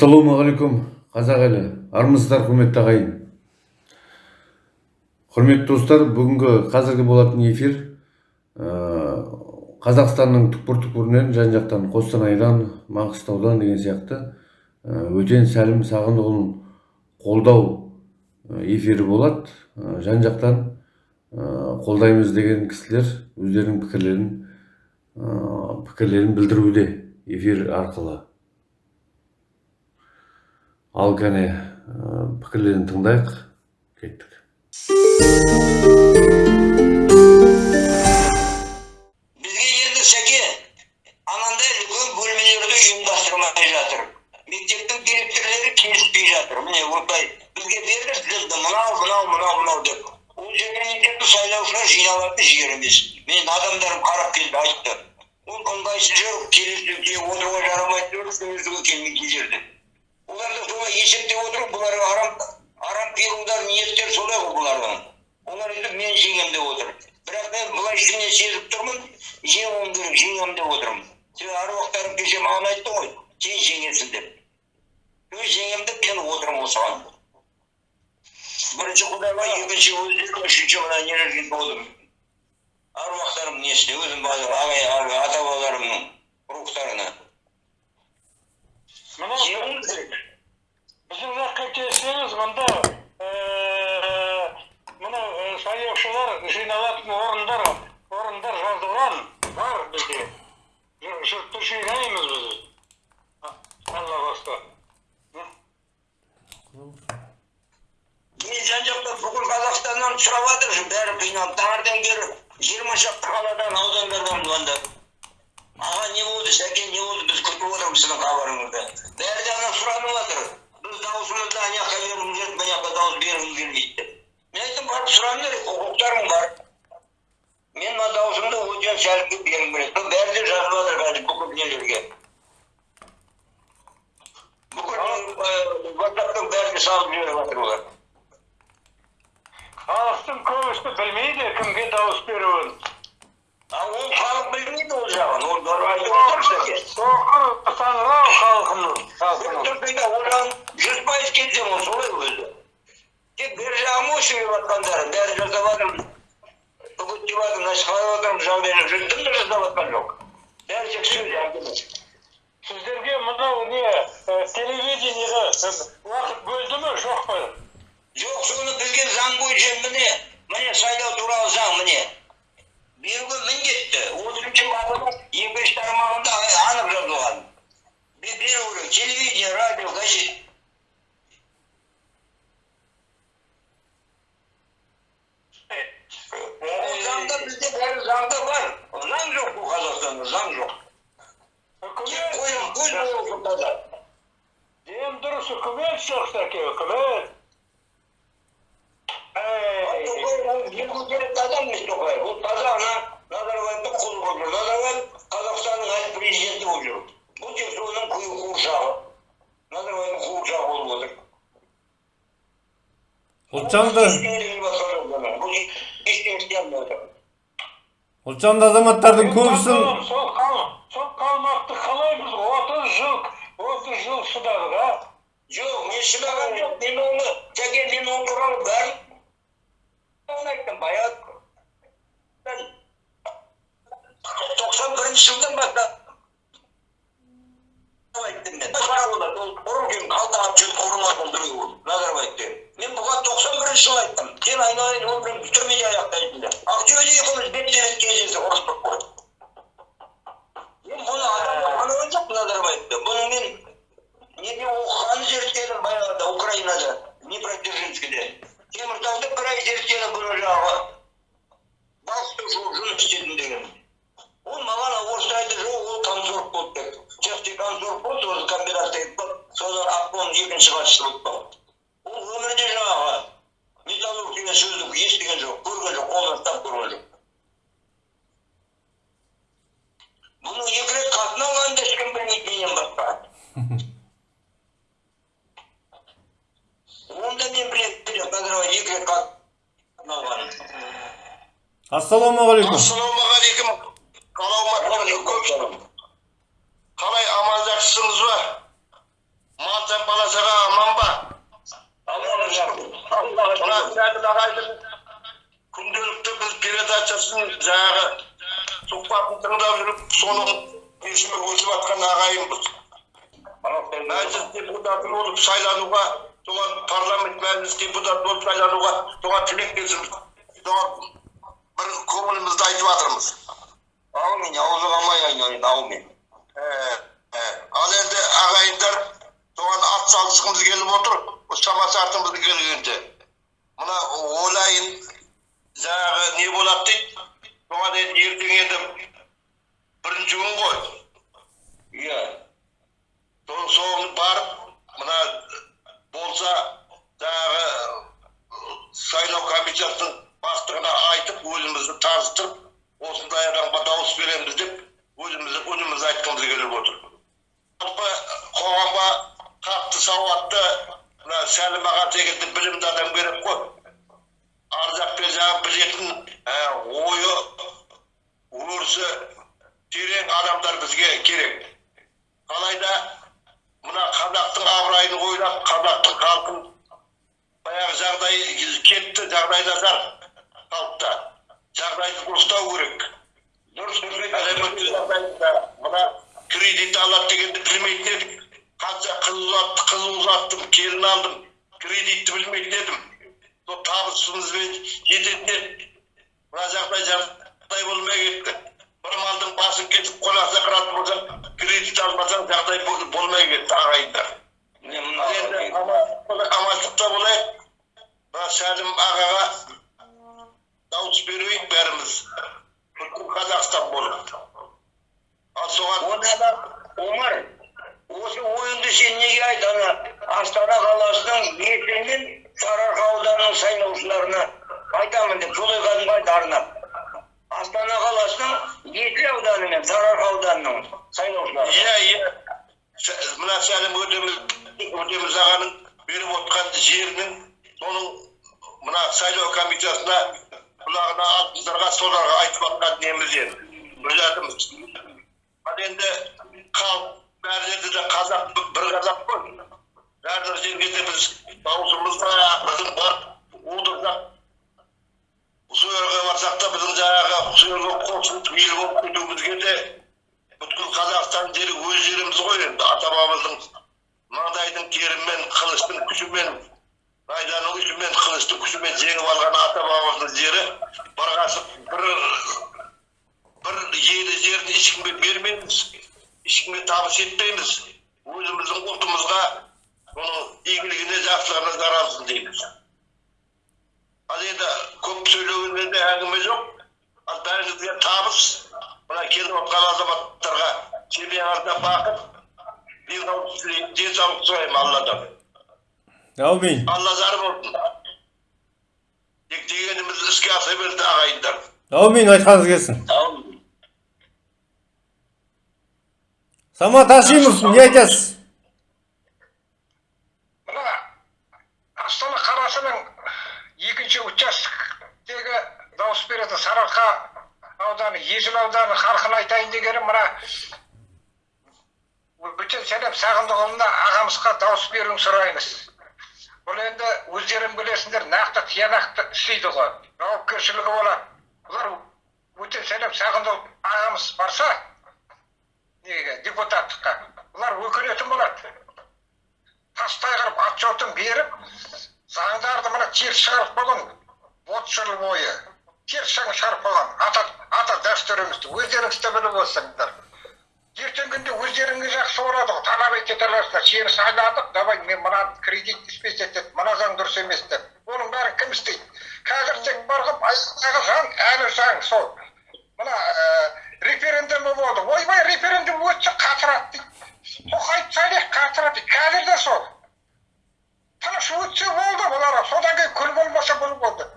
ассалаумағалейкум қазақ елі. Армысыздар құрметті ағайын. Құрметті достар бүгінгі қазіргі болатын эфир ә, қазақстанның түкпір түкпірінен жан жақтан қостанайдан маңғыстаудан деген сияқты ә, өтен сәлім сағындықұлын қолдау ә, эфирі болады. Жан жақтан қолдаймыз деген кісілер өздерінің пікірлерін пікірлерін білдіруде эфир арқылы. Ал кәне ә, пікірлерін тыңдайық кеттік. Бізге енді сәке анандай үлкен бөлмелерді ұйымдастырмай жатыр. Мектептің директорлары келіспей жатыр. Міне осылай бізге берді тізімді мынау мынау мынау мынау деп. Ол жерге сайлаушылар жиналатын жер емес. Мен адамдарым қарап келді айтты. Ол ыңғайсыз жүр келесі отыруға жарамайды сөзге келмейтін жерде. Есептеп отыр бұларға арам арам пиғылдар ниеттер солай ғой бұлардың олар өйтіп мен жеңем деп отыр бірақ мен былай ішімнен сезіп тұрмын жеңуім керек жеңемін деп отырмын сен аруақтарым кеше маған айтты ғой сен жеңесің деп өз жеңемін деп мен отырмын осыған бірінші құдайға екінші өздерім үшінші мына нелерге болдым аруақтарым несіне өзім ағай ата бабаларымның рухтарына керек біздің жаққа келсеңіз мында мына сайлаушылар жиналатын орындар орындар жазылған бар бізде жұртты жинаймыз біз алла баста мен жан жақтан бүкіл қазақстаннан сұрап жатыр бәрі қиналып таңертең бері жиырма шақты қаладан аудандардан звондап аға не болды сәке не болды біз күтіп отырмыз сіздің хабарыңызды бәрі де ана керек құқықтарың бар мен мына дауысымды өтен сәлімге бергім келеді бәрі де жазып жатыр қазір бүкіл нелерге бүкіл ватсаптың бәріне салып жіберіп жатыр олар халықтың көбісі білмейді кімге дауыс беруін А ол халық білмейді ол жағын ол айтып отыр сәке соқыр саңырау халқымыз одан жүз пайыз келсем ол солай өзі тек бер жағым ғой сөйлеп жатқандары бәрі жасап жатырмын үгіттеп жатырмын насихаттап жатырмын жағдайын дым да жасап жатқан жоқ. бәрі тек сөз әңгіме сіздерге мынау не телевидениеға уақыт бөлді ме жоқ па? Жоқ соны білген заң бойынша міне міне сайлау туралы заң міне. Беруге міндетті отызыншы бабының екінші тармағында анық жазылған. Беру керек. Телевидение радио газет. Отыр ұлтжанды азаматтардың көбісін сол қал сол қалмақты қалай біз отыз жыл отыз жыл шыдадық а жоқ мен шыдаған жоқ мен оны жәке мен ол туралы бәрін айттым баяғы тоқсан бірінші жылдан бастап айттым мен біреу ол назарбаевте мен бұған тоқсан бірінші жылы айттым сен айналайын бірінші түрмеде аяқтайсың деп ақтөбеде екеуміз бетпе бет кездесіп ұрыстық қой мен бұны адам қылған жоқ назарбаевты бұны мен неде оқығанын зерттедім баяғыда украинада днепродзержинскийде теміртауда бір ай зерттедім бұны жаңағы балықты жуып жұмыс істедім деген ол маған орысша айтты жоқ ол консорт болды деп частный консорт болды соны комбинатта соны обком екінші хатшысы болып қалды ол өмірде жаңағы металлург деген сөзді естіген жоқ көрген жоқ қолынан ұстап көрген жоқ бұны екі рет қатын алғанын да ешкім білмейді менен басқа оны да мен білемін назарбаев екі рет қатын алғанын ассалаумағалейкум ассалаумағалейкум қалауматқалай аман жақсысыңыз ба сен бала шаға аман ба ағайдың күнделікті біз передачасын жаңағы сұхбатын тыңдап жүріп соның есіме өсіп жатқан ағайынбыз мәжіліс депутаты болып сайлануға соған парламент мәжіліс депутаты болып сайлануға соған тілектесіміз соған бір көңілімізді айтып жатырмыз Аумин, аузың амай айналайын, аумин. Ә, ә, ал енді ағайындар соған ат салысқымыз келіп отыр шама шарқымыз келгенде мына ойлайын жаңағы не болады дейді соған енді ертең енді бірінші күн ғой Иә. соңын барып мына болса жаңағы сайлау комиссиясының бастығына айтып өзімізді таныстырып осындай адамға дауыс береміз деп өзімізді үнімізді айтқымыз келіп отыр жалпы қоғамға қатты сауатты мына сәлім аға секілді білімді адам керек қой ар жақпен жаңағы білетін ә, ойы өрісі терең адамдар бізге керек алайда мына қазақтың абыройын ойлап қазақтың халқын баяғы жағдай кетті жағдай нашар халықта жағдайды дұрыстау керек Дұрыс мына кредит алады дегенді білмейтін едік қанша қыз ұзатты қыз ұзаттым келін алдым кредитті білмейтін едім сол табысымызбен жететін еді мына жағдай жағдай болмай кетті бір малдың басын кесіп қонақта қыратын болсаң кредит алмасаң жағдай бол- болмай кетті ағайындар енді аман- амандықта болайық мына сәлім ағаға дауыс берейік бәріміз бүкіл қазақстан болып ал соған Омар, осы ойынды сен неге айт ана Астана қаласының ертеңнен Сарыарқа ауданының сайлаушыларына айтамын деп солай кәдімгі айт арнап. Астана қаласының екі ауданы мен Сарыарқа ауданының сайлаушылары. иә иә мына сәлім өтеміз ағаның беріп отқан жерінің соның мына сайлау комиссиясына құлағына алтындарға соларға айтып жатқан неміз енді білетіміз ал енді халық бәр жерде де қазақ бір- қазақ қой. Бәрбір жерге де біз дауысымызды біздің бар отырсақ сол жерге барсақ та біздің жаңағы сол жерге қосылып ел болып кетуімізге де бүткіл қазақстан жері өз жеріміз ғой енді. Ата бабамыздың маңдайдың терімен қылыштың күшімен найзаның ұшымен қылыштың күшімен жеңіп алған ата бабамыздың жері бір ғасыр бір бір елі жерін ешкімге бермейміз. Ешкімге табыс етпейміз өзіміздің ұлтымызға оның игілігіне жақсылығына жаралсын дейміз ал енді көп сөйлеуінен де әңгіме жоқ. Ал бәріңізге табыс. Мына келіп отқан азаматтарға семьяңызда бақыт. Денсаулық тілеймін денсаулық сұраймын алладан. Әумин. Алла жар болсын. Тек дегеніміз іске аса берді ағайындар. Әумин. Айтқаныңыз келсін. Аумин. Самат хашимов не айтасыз мына астана қаласының екінші участоктегі дауыс беретін сарыарқа ауданы есіл ауданы халқына айтайын дегенім мына бөтен сәлем сағындықұлына ағамызға дауыс беруін сұраймыз. Бұл енді өздерің білесіңдер нақты тиянақты істейді ғой. Жауапкершілігі болады. Бұлар өтен сәлем сағындық ағамыз барса неге депутаттыққа бұлар өкінетін болады. Тастай қылып отчетын беріп заңдарды мына теріс шығарып қойған отыз жыл бойы. Теріс шығарып қойған ата ата дәстүрімізді өздеріңіз де біліп отырсыңдар ертеңгі күнде өздеріңе жақсы болады ғой талап ете аласыздар сені сайладық давай мен мына кредит іспес етеді мына заң дұрыс емес деп. Оның бәрін кім істейді? Қазір тек бар ғой заң әлі заң сол. Мына ә, референдумы болды. Ойбай референдум өтсе қатырады дейді тоқаев сайлайды қатырады дейді қазір де сол. Тыныш өтсе болды бұлар содан кейін күл болмаса күл болды.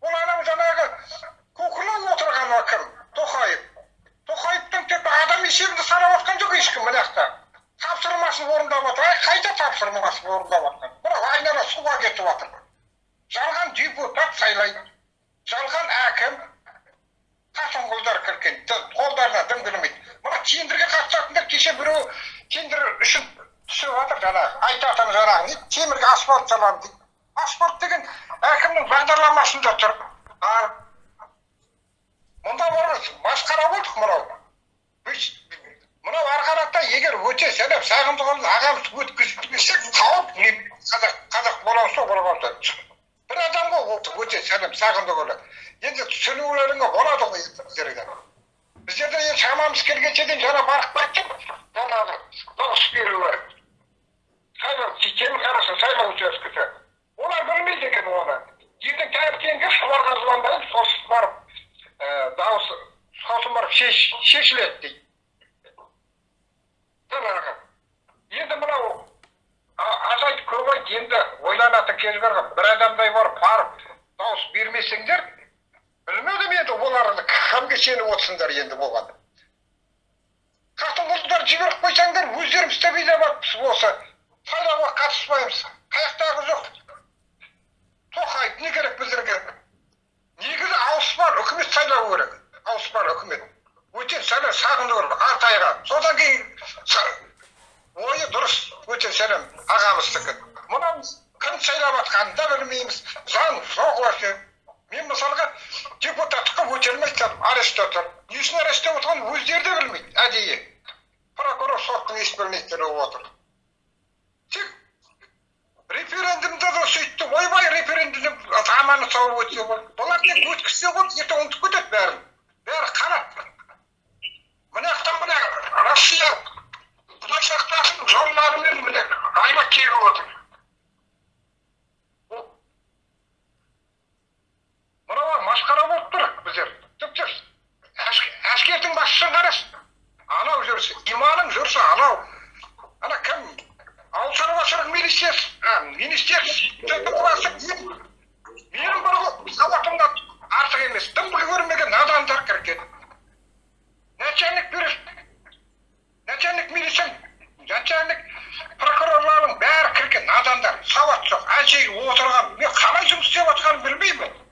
Бұл анау жаңағы куклы отырған кім тоқаев. Тоқаевтың тек адам есебінде санап отқан жоқ ешкім мына жақта. Тапсырмасын орындап жатыр ай қайда тапсырмасын орындап жатқан мынау айнала суға кетіп жатыр жалған депутат сайлайды. Жалған әкім қасымқұлдар кірген. Қолдарына дым білмейді мына тендерге қатысатындар кеше біреу тендер үшін түсіп жатыр жаңағы. Айтатын саламын дейді. Паспорт деген әкімнің бағдарламасында тұр. А? Мұнда бар масқара болдық мынау. Мынау ары қарата егер өте сәлем сағындықұлын ағамыз өткізбесек не? Қазақ қазақ бола сол бола болса бір адам ғой ол өте сәлем сағындықұлы енді түсінулеріңе болады ғой енді біздерге біздерде енді шамамыз келгенше дейін жаңа барып қайттық жаңағы дауыс беруге сайлау система хорошо сайлау учаскесі олар білмейді екен оны ертең таңертеңгі соларға звондайды сосын барып дауыс сосын барып шеш, шешіледі дейді жаңағы енді мынау азайт көбейт енді ойланатын кез барған бір адамдай барып барып дауыс бермесеңдер білмедім енді оларды кімге сеніп отырсыңдар енді болған қатын құлдар жіберіп қойсаңдар өздерің істемей де барыппыз осы сайлауға қатыспаймыз. Қаяқтағы жоқ. Тоқаев не керек біздерге негізі ауыспан үкімет сайлау керек. Ауыспан үкімет. Өтен сайлау сағынды керек алтайға содан кейін ойы дұрыс. Өте сәлем ағамыздікі. Мынау кім сайлап жатқанын да білмейміз. Заң жоқ вообще. Мен мысалға депутаттыққа өте алмай арестте тұр не үшін арестте отырғанын өздері де білмейді әдейі. Прокурор соттың ешбір отыр. Тек референдумда да сөйтті ойбай референдум аманы сау өтсе болды. Бұлар тек өткізсе болды ертең ұмытып кетеді бәрін. Бәрі қарап мына жақтан мына россия құдай сақтасын жолдарымен міне айлап келіп отыр. Мынау масқара болып тұр біздер. Тіпті әскердің басшысын қарашы. Анау жүрсе иманың жүрсе анау. Ана кім? Ауыл шаруашылық милициясы министерство менің бір сауатымнан артық емес. Дым көрмеген надандар кірген. Начальник береді начальник милиция начальник прокурорлардың бәрі кірген надандар сауат жоқ әншейін отырған. Мен қалай жұмыс істеп жатқанын білмеймін.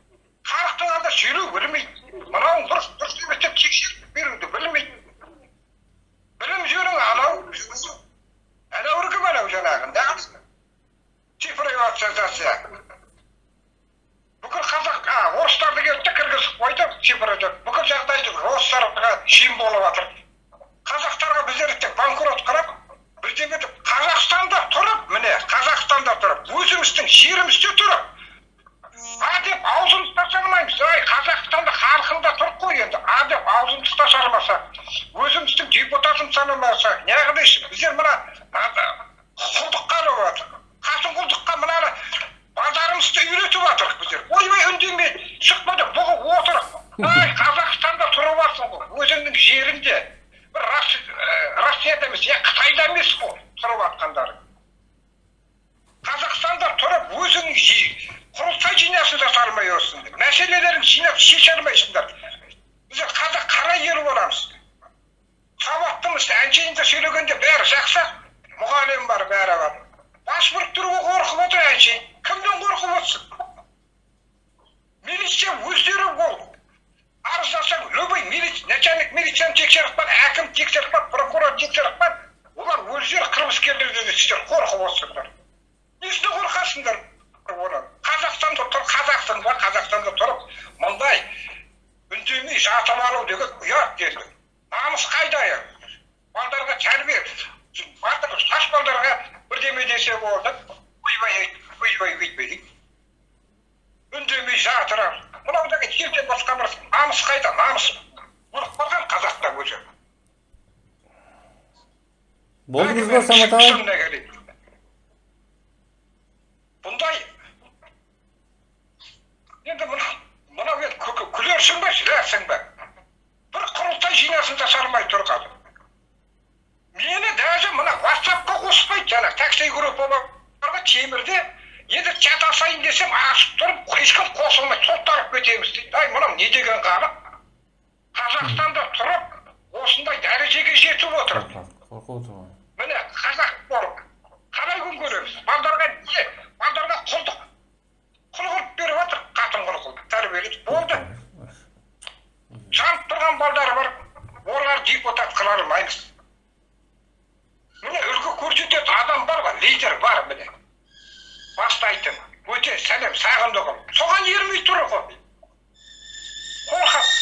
Болдыңыз ба самат аға бұндай енді мына мынау енді күлерсің бе жыларсың ба бір құрылтай жинасын жаса алмай тұр қазір мені даже мына ватсапқа қоспайды жаңа такси группаларға темірде енді чатасайын десем ашып тұрып ешкім қосылмайды сотталып кетеміз дейді ай мынау не деген халық қазақстанда тұрып осындай дәрежеге жетіп отыр қорқып отыр ғой міне қазақ болып қалай күн көреміз балдарға не? Балдарға құлдық. Құл қылып беріп жатыр қатын құл қылып. Тәрбиелеп болды. Жанып тұрған балдары бар олар депутат қыла алмаймыз. Міне үлгі көрсететін адам бар ғой лидер бар міне. Бастайтын. Өте сәлем сағындығым. Соған ермей тұр ғой. Қорқақ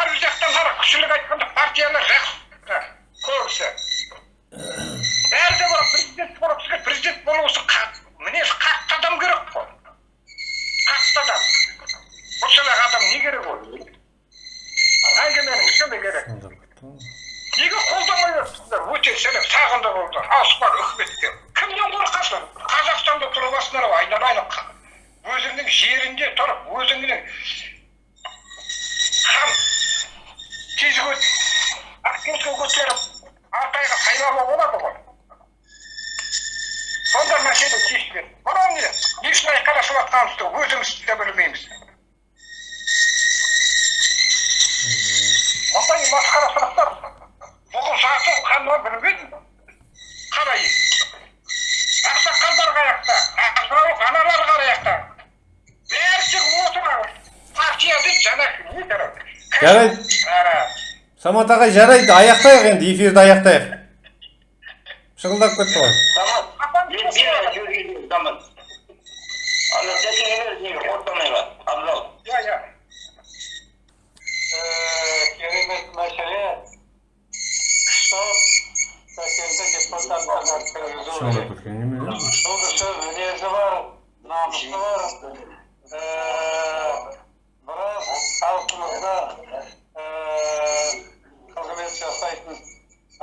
әр жақтан қара күшілік айтқанда партиялар жақсы көбісі бәрі де бар президент болғысы президент болу үшін қа- мінез қатты адам керек қой. Қатты адам. Осындай адам не керек ол? Әңгіменің ішінде керек. Неге қолдамай отырсыңдар? Өте сәлем сағынды болды. Ауыспар үкіметке кімнен қорқасың қазақстанда тұрып алсыңдар ғой айналайын өзіңнің жерінде тұрып өзіңнің хан тезге ақкөзге көтеріп алтайға сайлауға болады ғой сонда мәселе шешіледі мынау не не үшін айқайласып жатқанымызды өзіміз де білмейміз ондай масқара сұрақтар бұғыл сату қанма білмедім қарай ақсақалдар қаяқта ақсақал аналар қаяқта бәрі тек отыр партия дейді жаңа не керек Жарайды. Ара. Самат ағай жарайды аяқтайық енді эфирді аяқтайық. Шығылдап кетті ғой. Керемет мәселе. Сәкенді кісі мінезі бар намысы бар. Э, біраз халқымызда э, қызмет жасайтын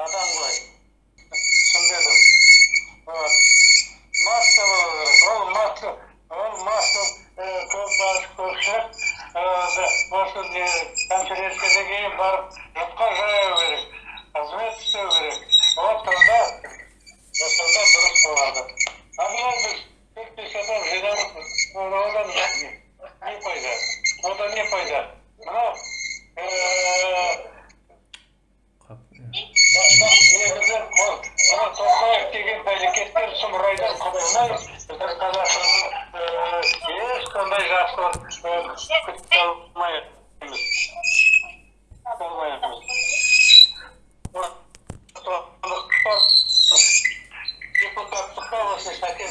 адам ғой түсінбедім вот масса болу керек ол масса ол масса э, көп ашық көпшілік э, не конференциядан кейін барып жұртқа жаяу керек қызмет істеу керек вот тогда сонда дұрыс болады а мынау біз төрт бес адам жиналып одан не пайда одан не пайда мынау тоқаев деген сұмырайдан біздің қазақстанның ешқандай жақсылық күте алмаймыз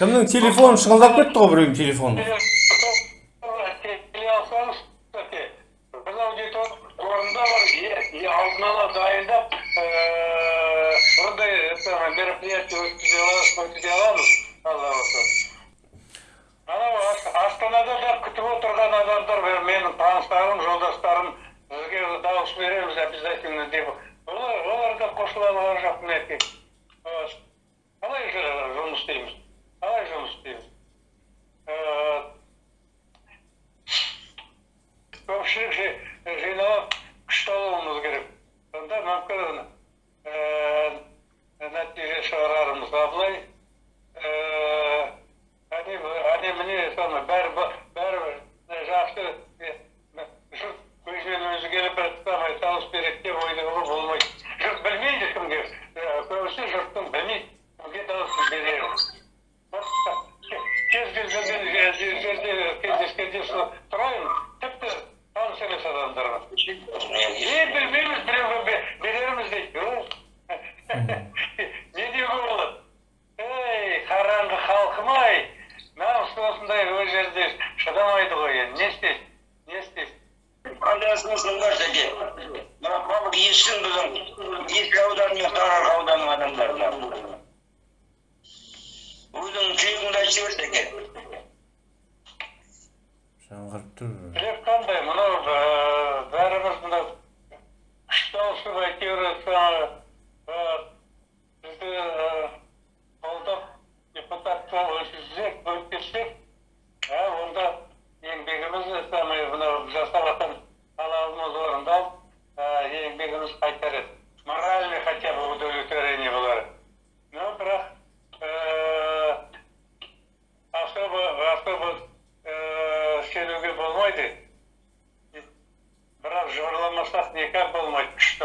кімнің телефоны шыңылдап кетті ғой біреудің телефоны алдын ала дайындап ондай мероприятие өткізе аламыз алла қаласа анау астанада да күтіп отырған адамдар менің таныстарым жолдастарым бізге дауыс береміз обязательно деп. Олар да қосыла алған жоқ мінекей. Қалай жұмыс істейміз қалай жұмыс істейміз көпшілік жи- жиналып күшті алуымыз керек сонда мүмкін нәтиже шығарармыз а былай әне әне міне соны бәрі б- бәрі жақсы е, жұрт өзінен өзі келіп самый дауыс береді деп ойлауға болмайды жұрт білмейді кімге Э, көбісі жұрттың білмейді кімге дауыс берерін кез келген жерде кездескенде сол сұраймын тіпті таныс емес адамдарға е білмейміз біреуге бе- берерміз дейді О, не деуге болады ей қараңғы халқым ай намыс осындай ол жерде шыдамайды ғой енді не істейсің не істейсің Қандай смысл бар сәке? Мына халық естісін біздің екі аудан мен сарыарқа ауданының адамдарына. өзіңнің тілегіңді айтып жіберсе екен жаңғырып тұр тілек қандай мынау ә, бәріміз мынау күшті ауысып әйтеуір жаңағы ә, бізді ә, қолдап депутатқа өткізсек бөліп кетсек ә, онда еңбегіміз самый мынау жасап жатқан талабымыз орындалып ә, еңбегіміз қайтар еді моральный хотя бы удовлетворение болар но бірақ ә, особо особо ә, сенуге болмайды бірақ жыбырламасақ никак болмайды күшті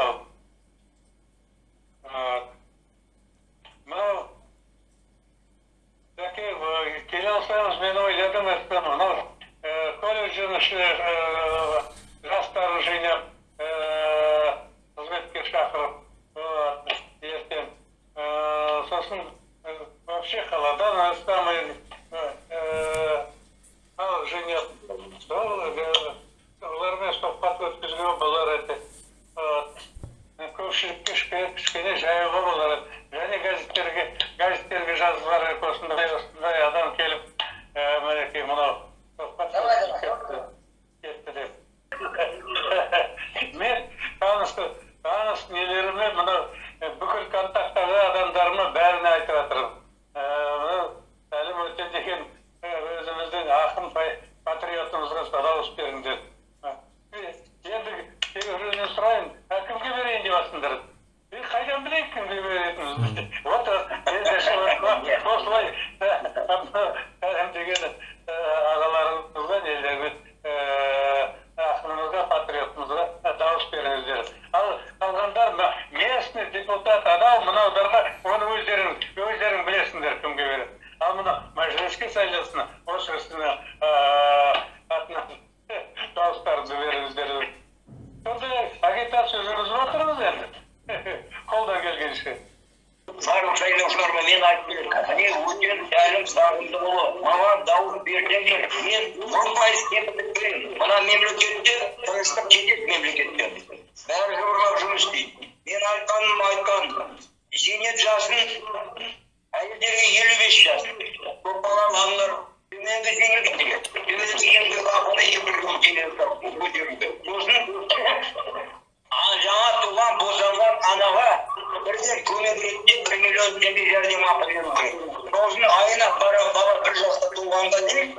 бірден көмек ретінде бір миллион теңге жәрдемақы керек сосын айына бара бала бір жаста туғанға дейін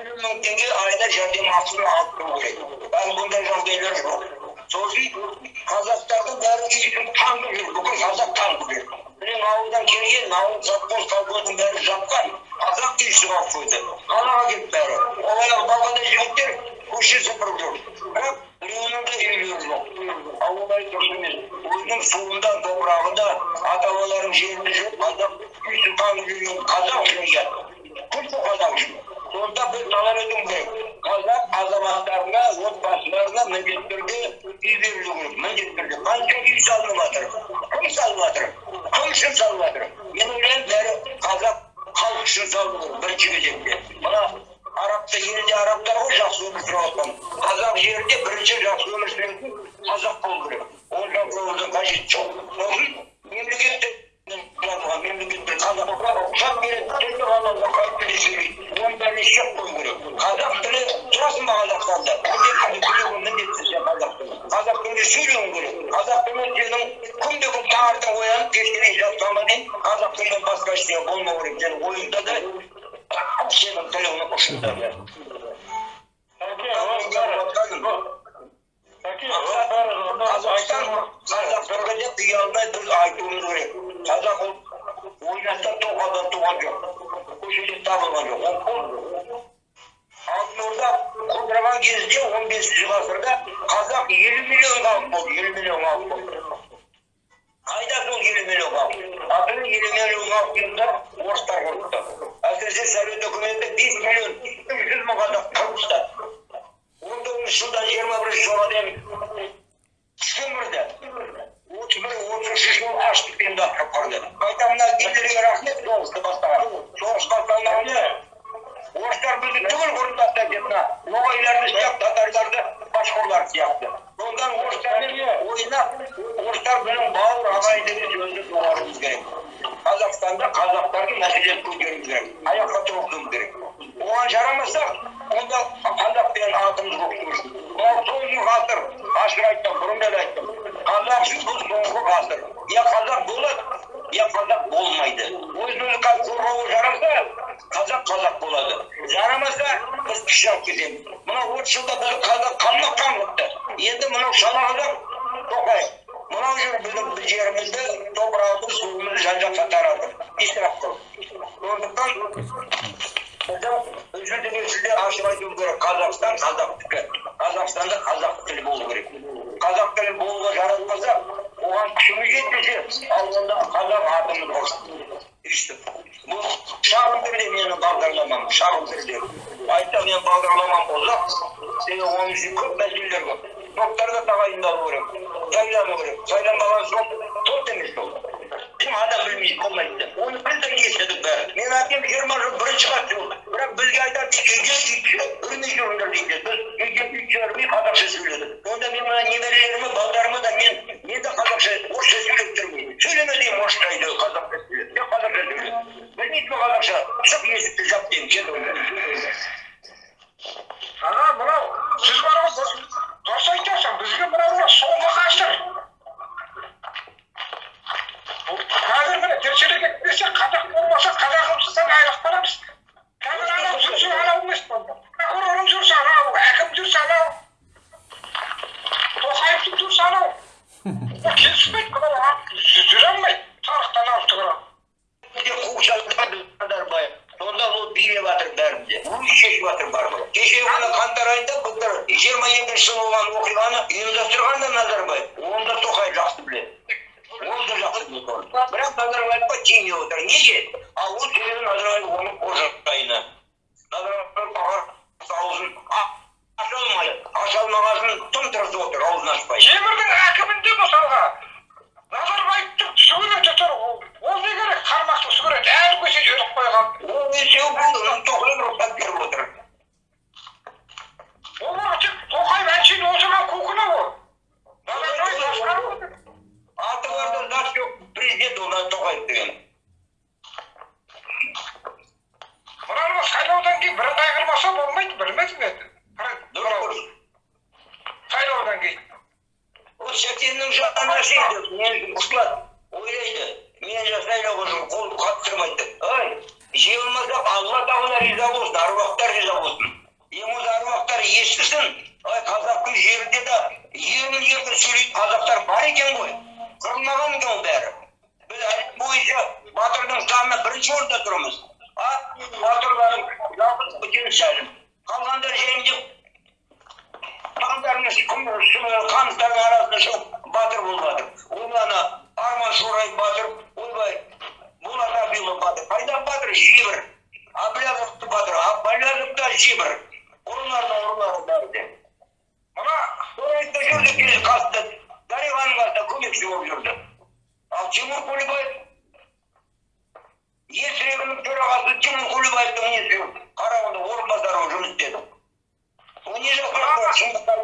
елу мың теңге айда жәрдемақысын алып тұру керек ал бұндай жағдайлар жоқ сосын қазақтардың бәрі үйсін таңып жүр бүкіл қазақ таңып жүр менің ауылдан келген ауыл совхоз колхоздың бәрі жапқан қазақ үйсі қалып қойды қалаға кетті бәрі олай балғандай жігіттер көше сыпырып жүр бірақ де үйлері жоқ. Ал олай дұрыс емес өзінің суында топырағында ата бабаларының жерінде жүріп қазақ үйсін таңып жүрген қазақ ұят күлкі қазақ үшін. Сонда біз талап етуіміз керек. Қазақ азаматтарына отбасыларына міндетті түрде үй берілу керек. Міндетті түрде қанша үй салынып жатыр? Кім салып жатыр? Кім үшін салып жатыр? Мен ойлаймын бәрі қазақ халық үшін салу керек. Бірінші кезекте. Мына арабта елде арабтар ғой жақсы өмір сүріп жатқан қазақ жерінде бірінші жақсы өмір сүретін қазақ болу керек ол жақтың қажеті жоқ сосын шек қою керек қазақ тілі тұрасың ба қазақстанда қазақ тілі қазақ тілінде сөйлеуің қазақ сенің күнде күн таңертең басқа ештеңе болмау керек сенің да Yeah. Соғысты бастаған соғыс басталғанда орыстар бізді түгел құрып тастайды мына ноғайларды сияқты татарларды башқұрлар сияқты сондықтан орыстармен ойнап орыстар біздің бауыр ағайынды сөзді доғаруымыз қазақстанда қазақтардың мәселесі президент көтеруіміз керек аяққа тұрғызуымыз керек оған жарамаса онда қазақ деген атымыз жоқ мынау соңғы ғасыр ашық айттым бұрында да айттым қазақ үшін бұл соңғы ғасыр я қазақ болады я қазақ болмайды өзін өзі қорғауға жараса қазақ қазақ болады жарамаса біз күш алып кетеміз мынау отыз жылда бізді қазақ қанына қан енді мынау шала қазақ тоқаев мынау жүр біздің жерімізді топырағымызды суымызды жан жаққа таратып исраф қылып сондықтан жүзіне сізде ашып айту керек қазақстан қазақтікі қазақстанда қазақ тілі болу керек қазақ тілі болуға жаратпаса оған күшіміз жетпесе ал онда қазақ атымыз болсын бұл шағын түрде менің бағдарламам шағын түрде айтса менің бағдарламам ұзақ себебі оның ішінде көп мәселелер көп топтарға тағайындалу керек сайлану керек сайланбаған соң топ емес ол кім адам білмейді болмайды оны білдік естідік бәрі менің әкем жиырма жыл бірінші болды бірақ бізге айтады үйге үйтші үрмей жүріңдер дейді біз үйге үйтші үрмей қазақша сөйледік онда мен мына немерелеріме балдарыма да мен мен де қазақша орысша сөйлеп тұрмын сөйлеме деймін орысша үйде қазақша сөйле мен қазақша сөйле білмейді ме қазақша шық есікті жап деймін кел ана мынау сіз бар ғой дұрыс- айтасың бізге мынау мына соңғы ғасыр бұл қазір міне тіршілік етпесе қазақ болмаса қазақымыздан айырылып қаламыз қазір анау жүрсе анау емес болды прокурорым жүрсе анау әкім жүрсе анау тоқаевтың жүрсе анау ол келіспейді жүре алмайды тарихтан бізде қуғыншылықтар назарбаев сонда ол билеп жатыр бәрінде өз шешіп жатыр барлығы кеше күні қаңтар айында былтыр жиырма екінші жылы болған оқиғаны ұйымдастырған да назарбаев оны да тоқаев жақсы біледі да жақсы бірақ назарбаевқа тиіне отыр неге ал ол себебі назарбаев оның қожайыны назарбаев аузын аша алмайды аша алмағасын тым тырысып отыр аузын ашпай темірдің әкімінде мысалға назарбаевтың суреті тұр ол ол не керек қармақты сурет әр көшеге іліп қойған ол бесеу бұл тоқаев рұқсат беріп отыр олар тек тоқаев әншейін отырған кукуна ол назарбаев басқарып отыр аты барда зат жоқ президент ол тоқаев деген. Мынаны сайлаудан кейін бірыңғай қылмаса болмайды білмедім дұрыс сайлаудан кейін. Ол сәкеннің жанына сүйді мен ойлайды. Мен же сайлауға қолды қатыстырмайды деп. Ай жеңілмасақ алла тағала риза болсын аруақтар риза болсын. Ең осы аруақтар естісін. Ай қазақтың жерінде де ерін еркін сөйлейтін қазақтар бар екен ғой. Қырылмаған ол бәрі біз әлем бойынша батырдың санына бірінші орында тұрмыз а батырлардың жалғыз бөтен сәлім қалғандар жайында хандарының хандардың арасында шығып батыр болып жатыр ол ана арман шораев батыр ойбай болат абилов батыр қайда батыр жебір әблязов батыр әблязов та жебір ұрылардың ұрылары бәрі де мына келе қасында қасында көмекші болып жүрді ал тимур көлібаев есірегінің төрағасы тимур көлібаевтың қарауында орынбасары болып жұмыс істеді ол не жасап шындыққа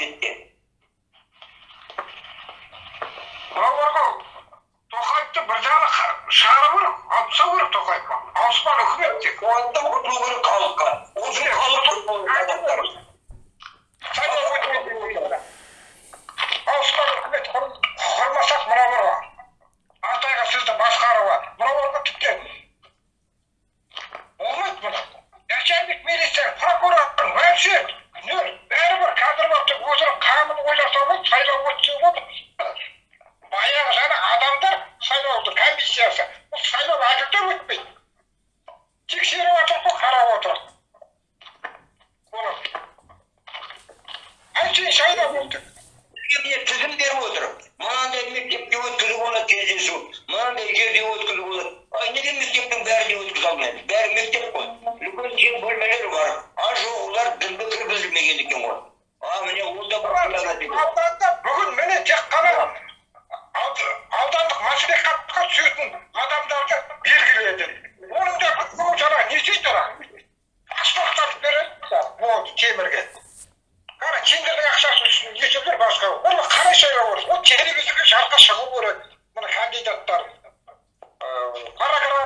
бетте мыналарға тоқаевты бір жағы шығару керек алып тастау керек тоқаевқа ауыспан үкімет тек қуатты құртылу керек халыққа осы халық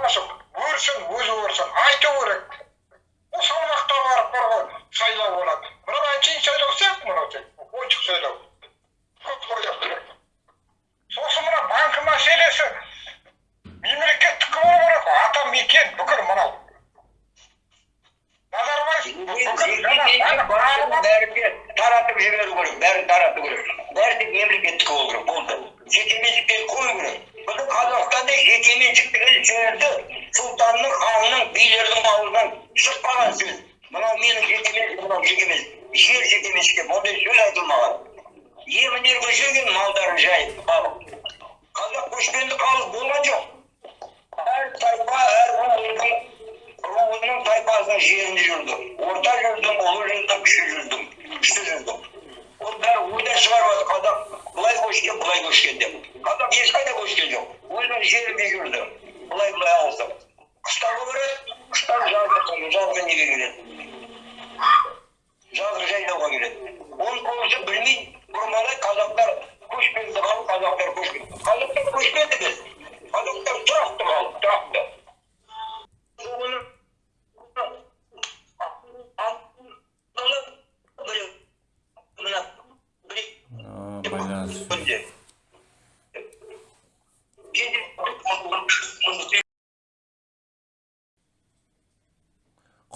қосып өрсін өзі өрсін айту керек. Ол уақытта барып бар ғой сайлау болады. Мынау әншейін сайлау сияқты мынау тек ойыншық сайлау. Сосын мына банк мәселесі. Мемлекеттікі болу керек қой ата мекен бүкіл мынау таратып жіберу керек бәрін тарату керек. Бәрі тек мемлекеттікі болу керек болды. Жеке меншікке қою керек біздің қазақстанда жекеменшіктігі сөзді сұлтанның ханның билердің аузынан шықпаған сөз мынау менің жекеменшік мынау жекеменшік жер жекеменшікке ондай сөз айтылмаған емін еркін жүрген малдарын жайып халық қазақ көшпенді халық болған жоқ әр тайпа әр руының руының тайпасының жерінде жүрді орта жүрдім ұлы жүрдім кіші жүрдім күшті жүрдім ол бәрі ойдан шығарып жатыр қазақ былай көшкен былай көшкен деп. Қазақ ешқайда көшкен жоқ өзінің жерінде жүрді. Былай былай ауысып қыстауға барады қыстау жазғы жазғы неге келеді жазғы жайлауға келеді оны көбісі білмейді бұрмалай қазақтар көшпенді халық қазақтар көшпенді қазақтар көшпенді біз қазақтар тұрақты халық тұрақты соны мына А, байланыс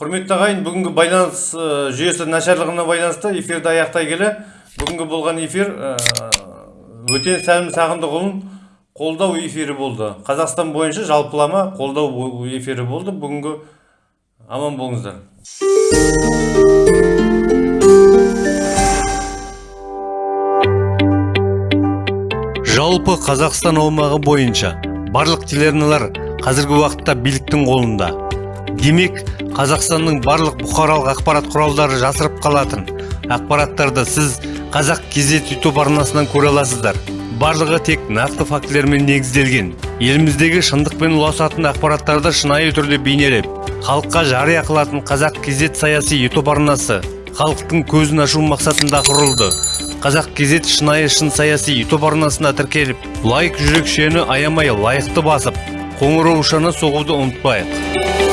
құрметті ағайын бүгінгі байланыс э, жүйесі нашарлығына байланысты эфирді аяқтай келе бүгінгі болған эфир э, өтен сәлім сағындықұлын қолдау эфирі болды. Қазақстан бойынша жалпылама қолдау эфирі болды. Бүгінгі аман болыңыздар. Жалпы қазақстан аумағы бойынша барлық телеарналар қазіргі уақытта биліктің қолында. Демек қазақстанның барлық бұқаралық ақпарат құралдары жасырып қалатын. Ақпараттарды сіз қазақ кезет ютуб арнасынан көре аласыздар. Барлығы тек нақты фактілермен негізделген. Еліміздегі шындықпен ұласатын ақпараттарды шынайы түрде бейнелеп халыққа жария қылатын қазақ кезет саяси ютуб арнасы халықтың көзін ашу мақсатында құрылды. Қазақ кезет шынайы шын саяси ютуб арнасына тіркеліп лайк жүрекшені аямай лайықты басып қоңыраушаны соғуды ұмытпайық.